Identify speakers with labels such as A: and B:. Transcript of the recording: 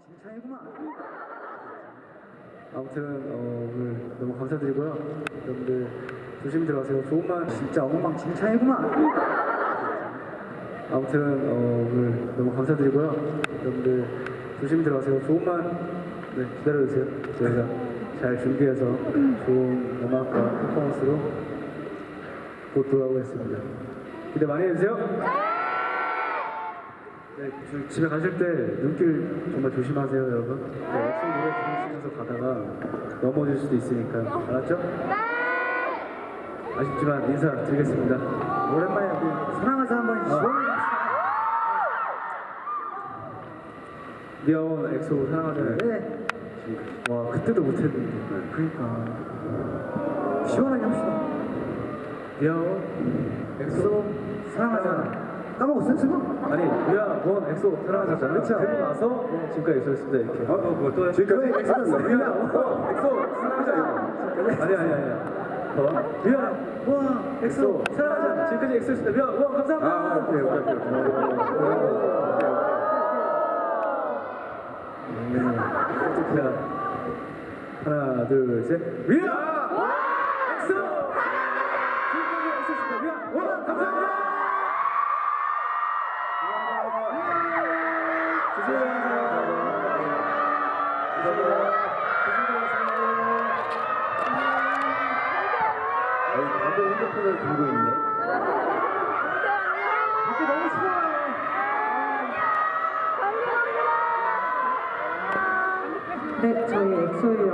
A: 엉망진창이구만. 아무튼 어, 오늘 너무 감사드리고요. 여러분들 조심히 들어가세요. 좋은 말 진짜 엉망진창이구만. 아무튼 어, 오늘 너무 감사드리고요. 여러분들 조심히 들어가세요. 좋은 말 네, 기다려주세요. 저희가 잘 준비해서 좋은 음악과 퍼포먼스로 곧 돌아오겠습니다. 기대 많이 해주세요. 네, 주- 집에 가실 때 눈길 정말 조심하세요, 여러분. 네, 엑소 노래 들으시면서 가다가 넘어질 수도 있으니까 알았죠? 아쉽지만 인사드리겠습니다. 오랜만에 우리 사랑하자 한번 시원하게 We are one 엑소 사랑하자. 네. 와 그때도 못했는데. 그러니까 시원하게 합시다. We are one 엑소 사랑하자. 까먹었어요 지금? 아니 We are one 엑소 사랑하자잖아. 그렇죠. 그리고 나서 지금까지 엑소였습니다 이렇게. 어, 뭐 또? 지금까지 엑소였어. We are one 엑소 사랑하자. 아니 아니 아니. 어? We are one 엑소 사랑하자. 지금까지 엑소였습니다. We are one 감사합니다. 아 오케이 오케이 오케이. 자, 하나, 둘, 셋. 위아!
B: 네, 저희 엑소의